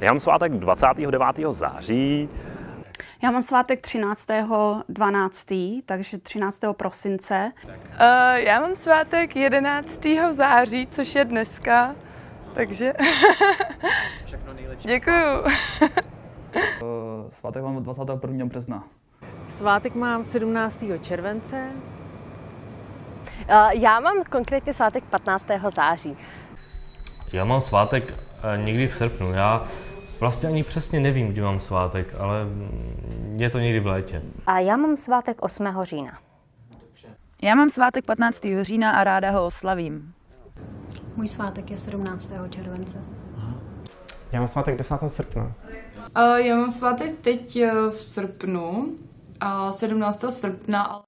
Já mám svátek 29. září. Já mám svátek 13.12., takže 13. prosince. Uh, já mám svátek 11. září, což je dneska, takže Všechno nejlepší. děkuju. Eh, Svátek mám 21. března. Svátek mám 17. července. Eh, Já mám konkrétně svátek 15. září. Já mám svátek eh, někdy v srpnu. Já vlastně ani přesně nevím, kdy mám svátek, ale je to někdy v létě. A já mám svátek 8. října. Já mám svátek 15. října a ráda ho oslavím. Můj svátek je 17. července. Já mám svátek 10. srpna. Uh, já mám svátek teď uh, v srpnu, uh, 17. srpna,